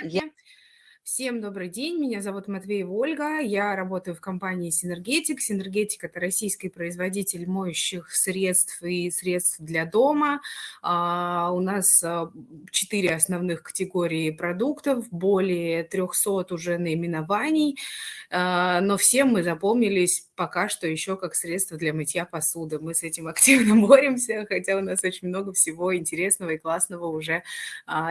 Я... Всем добрый день, меня зовут Матвеева Ольга, я работаю в компании Синергетик. Синергетик – это российский производитель моющих средств и средств для дома. А, у нас а, четыре основных категории продуктов, более 300 уже наименований, а, но всем мы запомнились пока что еще как средство для мытья посуды. Мы с этим активно боремся, хотя у нас очень много всего интересного и классного уже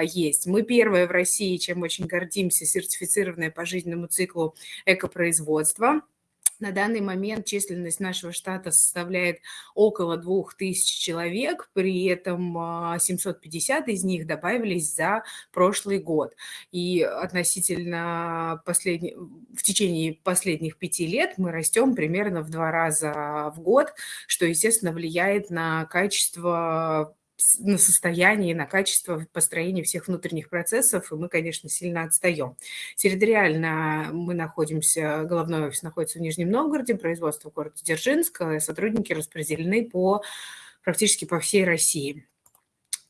есть. Мы первые в России, чем очень гордимся, сертифицированное по жизненному циклу экопроизводства. На данный момент численность нашего штата составляет около 2000 человек, при этом 750 а, из них добавились за прошлый год. И относительно последних, в течение последних пяти лет мы растем примерно в два раза в год, что, естественно, влияет на качество на состояние, на качество построения всех внутренних процессов, и мы, конечно, сильно отстаем. Территориально мы находимся, головной офис находится в Нижнем Новгороде, производство в городе Дзержинск, сотрудники распределены по практически по всей России.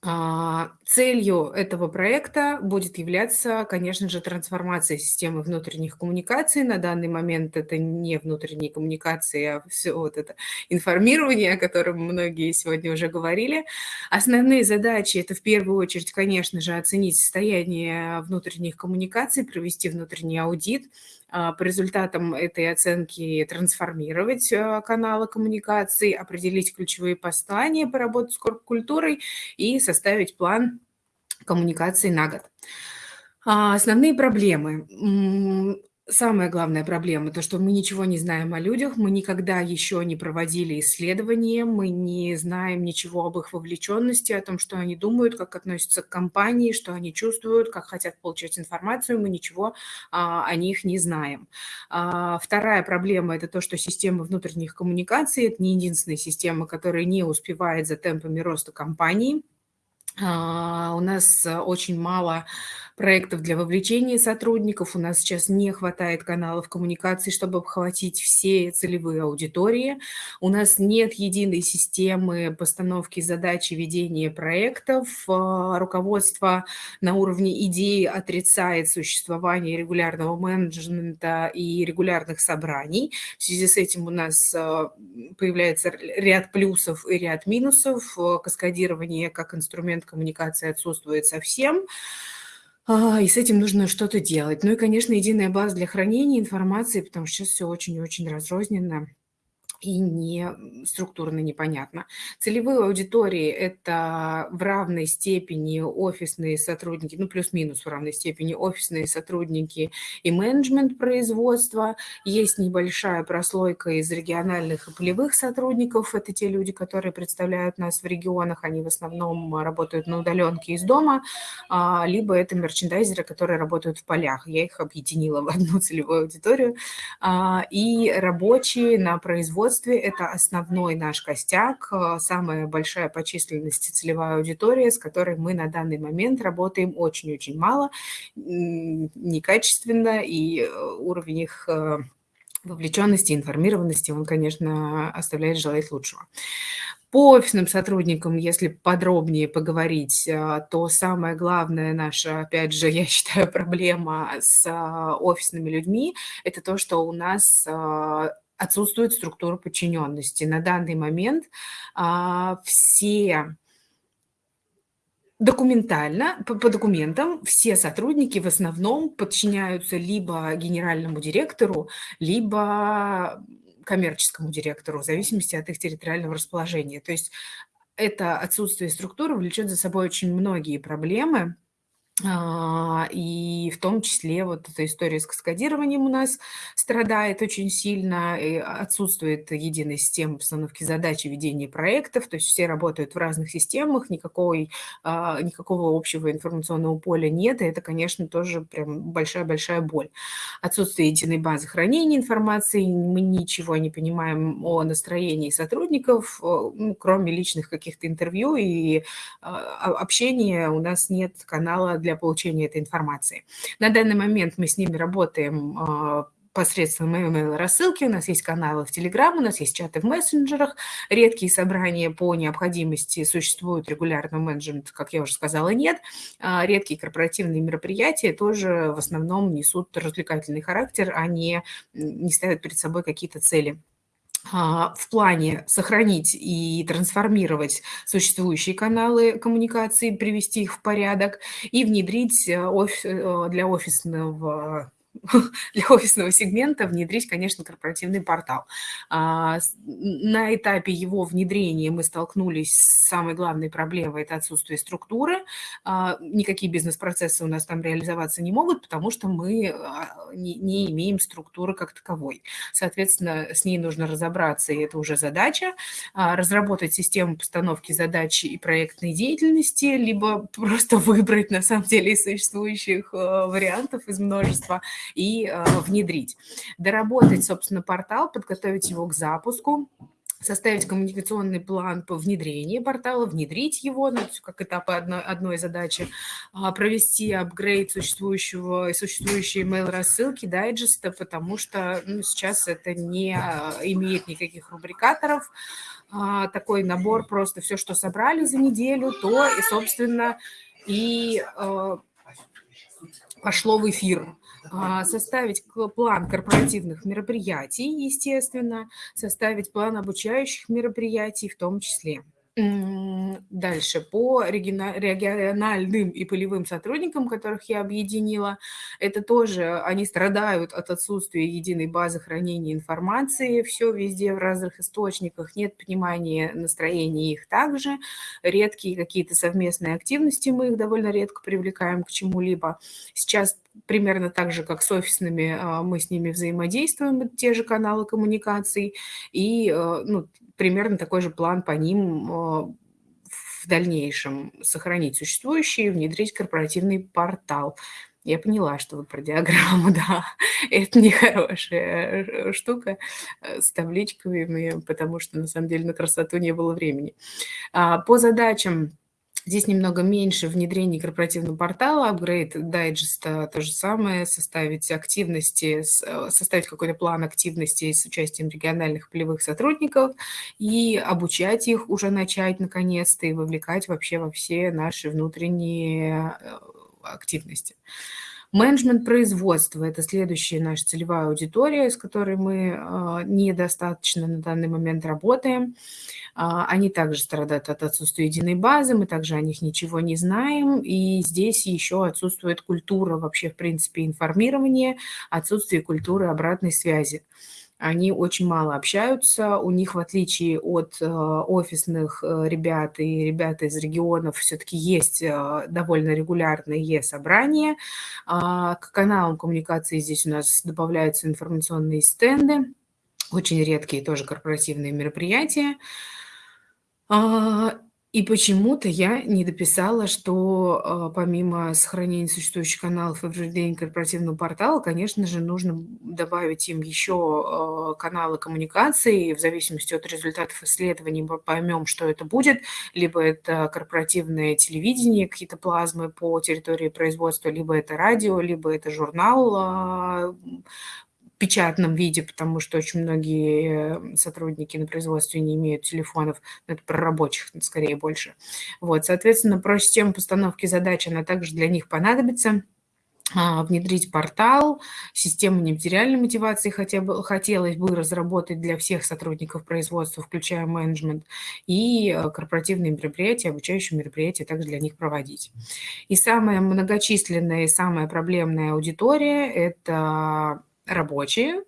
А, целью этого проекта будет являться, конечно же, трансформация системы внутренних коммуникаций. На данный момент это не внутренние коммуникации, а все вот это информирование, о котором многие сегодня уже говорили. Основные задачи – это в первую очередь, конечно же, оценить состояние внутренних коммуникаций, провести внутренний аудит, по результатам этой оценки трансформировать а, каналы коммуникации, определить ключевые послания, поработать с культурой и составить план коммуникации на год. А, основные проблемы самая главная проблема, то, что мы ничего не знаем о людях, мы никогда еще не проводили исследования, мы не знаем ничего об их вовлеченности, о том, что они думают, как относятся к компании, что они чувствуют, как хотят получать информацию, мы ничего а, о них не знаем. А, вторая проблема – это то, что система внутренних коммуникаций – это не единственная система, которая не успевает за темпами роста компании. А, у нас очень мало проектов для вовлечения сотрудников. У нас сейчас не хватает каналов коммуникации, чтобы обхватить все целевые аудитории. У нас нет единой системы постановки задач и ведения проектов. А, руководство на уровне идеи отрицает существование регулярного менеджмента и регулярных собраний. В связи с этим у нас а, появляется ряд плюсов и ряд минусов. Каскадирование как инструмент коммуникации отсутствует совсем. А, и с этим нужно что-то делать. Ну и, конечно, единая база для хранения информации, потому что сейчас все очень и очень разрозненно и не структурно непонятно. Целевые аудитории – это в равной степени офисные сотрудники, ну плюс-минус в равной степени офисные сотрудники и менеджмент производства. Есть небольшая прослойка из региональных и полевых сотрудников. Это те люди, которые представляют нас в регионах. Они в основном работают на удаленке из дома, а, либо это мерчендайзеры, которые работают в полях. Я их объединила в одну целевую аудиторию. А, и рабочие на производстве производстве. Это основной наш костяк, э, самая большая по численности целевая аудитория, с которой мы на данный момент работаем очень-очень мало, некачественно, и э, уровень их э, вовлеченности, информированности, он, конечно, оставляет желать лучшего. По офисным сотрудникам, если подробнее поговорить, то самая главная наша, опять же, я считаю, проблема с офисными людьми – это то, что у нас отсутствует структура подчиненности. На данный момент а, все документально, по, по документам, все сотрудники в основном подчиняются либо генеральному директору, либо коммерческому директору, в зависимости от их территориального расположения. То есть это отсутствие структуры влечет за собой очень многие проблемы, и в том числе вот эта история с каскадированием у нас страдает очень сильно, и отсутствует единая система постановки задач и ведения проектов, то есть все работают в разных системах, никакой, а, никакого общего информационного поля нет, и это, конечно, тоже прям большая-большая боль. Отсутствие единой базы хранения информации, мы ничего не понимаем о настроении сотрудников, ну, кроме личных каких-то интервью и а, общения, у нас нет канала для получения этой информации. На данный момент мы с ними работаем а, посредством email рассылки, у нас есть каналы в Telegram, у нас есть чаты в мессенджерах, редкие собрания по необходимости существуют регулярно, менеджмент, как я уже сказала, нет. А редкие корпоративные мероприятия тоже в основном несут развлекательный характер, а не, не ставят перед собой какие-то цели. А, в плане сохранить и трансформировать существующие каналы коммуникации, привести их в порядок и внедрить э, э, для офисного для офисного сегмента внедрить, конечно, корпоративный портал. А, на этапе его внедрения мы столкнулись с самой главной проблемой – это отсутствие структуры. А, никакие бизнес-процессы у нас там реализоваться не могут, потому что мы а, не, имеем структуры как таковой. Соответственно, с ней нужно разобраться, и это уже задача. Разработать систему постановки задач и проектной деятельности, либо просто выбрать, на самом деле, из существующих вариантов из множества – и э, внедрить. Доработать, собственно, портал, подготовить его к запуску, составить коммуникационный план по внедрению портала, внедрить его, ну, как этапы одной, одной задачи, а, провести апгрейд существующего, существующей email-рассылки, дайджеста, потому что ну, сейчас это не а, имеет никаких рубрикаторов, а, такой набор, просто все, что собрали за неделю, то и, собственно, и пошло в эфир. А, составить план корпоративных мероприятий, естественно, составить план обучающих мероприятий в том числе. Дальше, по региональным и полевым сотрудникам, которых я объединила, это тоже, они страдают от отсутствия единой базы хранения информации, все везде в разных источниках, нет понимания настроения их также, редкие какие-то совместные активности, мы их довольно редко привлекаем к чему-либо. Сейчас примерно так же, как с офисными, а, мы с ними взаимодействуем, те же каналы коммуникаций, и э, ну, примерно такой же план по ним а, в дальнейшем сохранить существующий, внедрить корпоративный портал. Я поняла, что вы про диаграмму, да, это нехорошая э, штука э, с табличками, потому что на самом деле на красоту не было времени. А, по задачам Здесь немного меньше внедрений корпоративного портала, апгрейд дайджеста то же самое, составить активности, э, составить какой-то план активности с участием региональных полевых сотрудников и обучать их уже начать наконец-то и вовлекать вообще во все наши внутренние э, активности. Менеджмент производства – это следующая наша целевая аудитория, с которой мы э, недостаточно на данный момент работаем. А, они также страдают от отсутствия единой базы, мы также о них ничего не знаем, и здесь еще отсутствует культура вообще, в принципе, информирования, отсутствие культуры обратной связи они очень мало общаются, у них, в отличие от э, офисных э, ребят и ребят из регионов, все-таки есть э, довольно регулярные собрания. Э, к каналам коммуникации здесь у нас добавляются информационные стенды, очень редкие тоже корпоративные мероприятия. И почему-то я не дописала, что а, помимо сохранения существующих каналов и введения корпоративного портала, конечно же, нужно добавить им еще а, каналы коммуникации. В зависимости от результатов исследований мы поймем, что это будет. Либо это корпоративное телевидение, какие-то плазмы по территории производства, либо это радио, либо это журнал печатном виде, потому что очень многие сотрудники на производстве не имеют телефонов, это про рабочих скорее больше. Вот, соответственно, про систему постановки задач, она также для них понадобится а, внедрить портал, систему нематериальной мотивации хотя бы, хотелось бы разработать для всех сотрудников производства, включая менеджмент, и э, корпоративные мероприятия, обучающие мероприятия также для них проводить. И самая многочисленная и самая проблемная аудитория – это рабочие.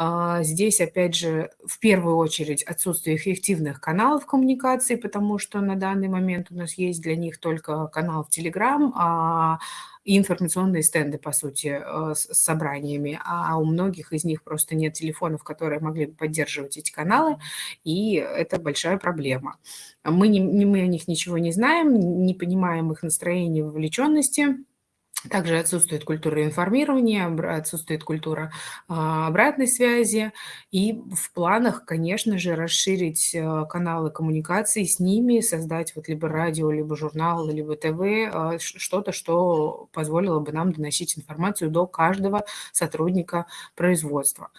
А, здесь, опять же, в первую очередь отсутствие эффективных каналов коммуникации, потому что на данный момент у нас есть для них только канал в Telegram, а информационные стенды, по сути, э, с собраниями, а у многих из них просто нет телефонов, которые могли бы поддерживать эти каналы, и это большая проблема. Мы, не, мы о них ничего не знаем, не понимаем их настроения, вовлеченности, Также отсутствует культура информирования, отсутствует культура а, обратной связи. И в планах, конечно же, расширить э, каналы коммуникации с ними, создать вот либо радио, либо журнал, либо ТВ, а, что-то, что позволило бы нам доносить информацию до каждого сотрудника производства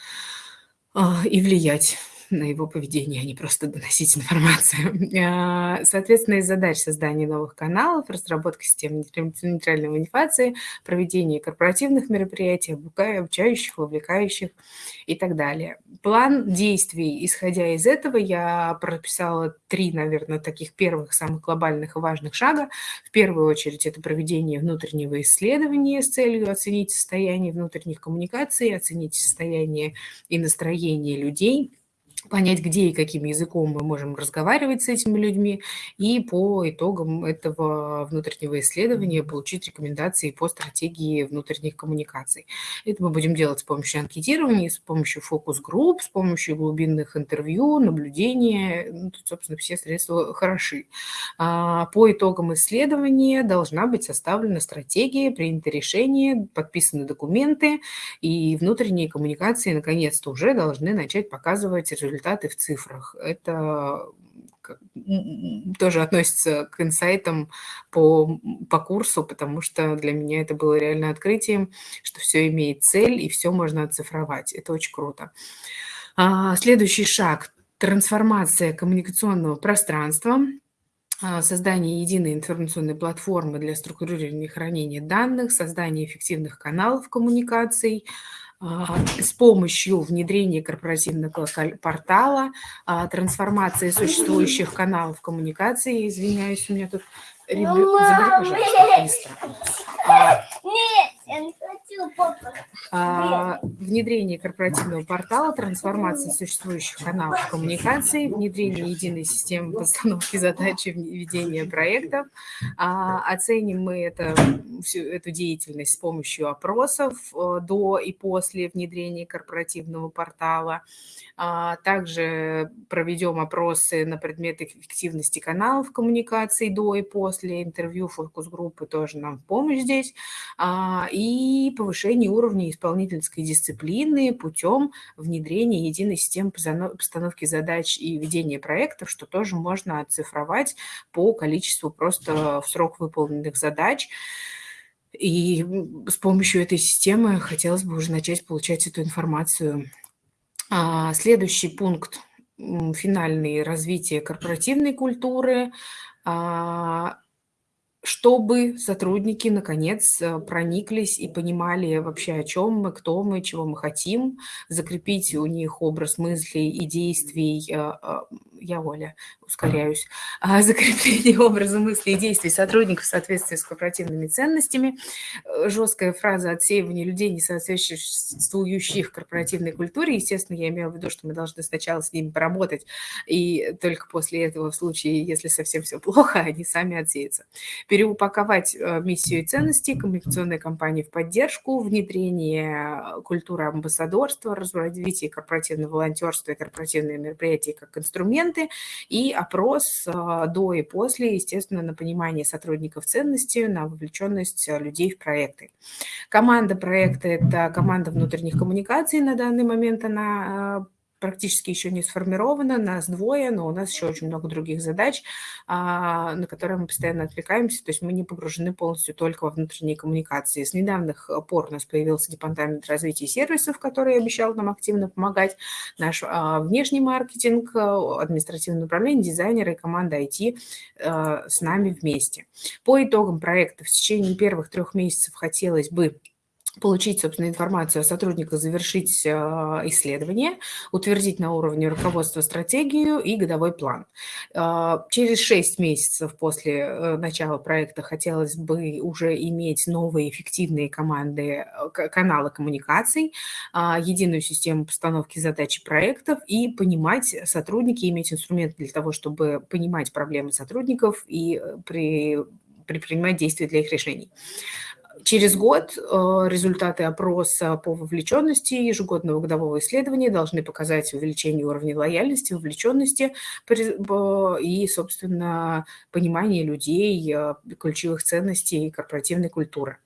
а, и влиять на его поведение, а не просто доносить информацию. А, соответственно, из задач создания новых каналов, разработка системы нейтральной манипуляции, проведение корпоративных мероприятий, обучающих, вовлекающих и так далее. План действий, исходя из этого, я прописала три, наверное, таких первых, самых глобальных и важных шага. В первую очередь это проведение внутреннего исследования с целью оценить состояние внутренних коммуникаций, оценить состояние и настроение людей – понять, где и каким языком мы можем разговаривать с этими людьми, и по итогам этого внутреннего исследования получить рекомендации по стратегии внутренних коммуникаций. Это мы будем делать с помощью анкетирования, с помощью фокус-групп, с помощью глубинных интервью, наблюдения. Ну, тут, собственно, все средства хороши. А, по итогам исследования должна быть составлена стратегия, принято решение, подписаны документы, и внутренние коммуникации наконец-то уже должны начать показывать результаты результаты в цифрах. Это тоже относится к инсайтам по, по курсу, потому что для меня это было реально открытием, что все имеет цель и все можно оцифровать. Это очень круто. А, следующий шаг – трансформация коммуникационного пространства а, создание единой информационной платформы для структурирования и хранения данных, создание эффективных каналов коммуникаций, с помощью внедрения корпоративного портала, а, трансформации существующих каналов коммуникации, извиняюсь, у меня тут забери, пожалуйста, быстро. А, Нет, я не хочу, папа. А, внедрение корпоративного портала, трансформация существующих каналов коммуникации, внедрение единой системы постановки задач и ведения проектов. А, оценим мы это, всю эту деятельность с помощью опросов э, до и после внедрения корпоративного портала. А, также проведем опросы на предмет эффективности каналов коммуникации до и после интервью, фокус-группы тоже нам в помощь здесь. А, и повышение уровня исполнительской дисциплины путем внедрения единой системы постановки задач и ведения проектов, что тоже можно оцифровать по количеству просто в срок выполненных задач. И с помощью этой системы хотелось бы уже начать получать эту информацию а, следующий пункт финальный – развитие корпоративной культуры, а, чтобы сотрудники наконец э, прониклись и понимали вообще, о чем мы, кто мы, чего мы хотим, закрепить у них образ мыслей и действий э, э, я, Оля, ускоряюсь, а, закрепление образа мыслей и действий сотрудников в соответствии с корпоративными ценностями, э, жесткая фраза отсеивания людей, не соответствующих корпоративной культуре. Естественно, я имею в виду, что мы должны сначала с ними поработать, и только после этого, в случае, если совсем все плохо, они сами отсеются. Переупаковать э, миссию и ценности коммуникационной кампании в поддержку, внедрение культуры амбассадорства, развитие корпоративного волонтерства и корпоративные мероприятия как инструмент, документы и опрос а, до и после, естественно, на понимание сотрудников ценности, на вовлеченность а, людей в проекты. Команда проекта – это команда внутренних коммуникаций на данный момент, она а, практически еще не сформирована, нас двое, но у нас еще очень много других задач, а, на которые мы постоянно отвлекаемся, то есть мы не погружены полностью только во внутренние коммуникации. С недавних пор у нас появился департамент развития сервисов, который обещал нам активно помогать, наш а, внешний маркетинг, административное управление, дизайнеры и команда IT а, с нами вместе. По итогам проекта в течение первых трех месяцев хотелось бы получить, собственно, информацию о сотрудниках, завершить а, исследование, утвердить на уровне руководства стратегию и годовой план. А, через 6 месяцев после э, начала проекта хотелось бы уже иметь новые эффективные команды, э, каналы коммуникаций, а, единую систему постановки задач и проектов и понимать сотрудники, иметь инструменты для того, чтобы понимать проблемы сотрудников и э, при предпринимать действия для их решений. Через год э, результаты опроса по вовлеченности ежегодного годового исследования должны показать увеличение уровня лояльности, вовлеченности и, собственно, понимание людей, э, ключевых ценностей корпоративной культуры.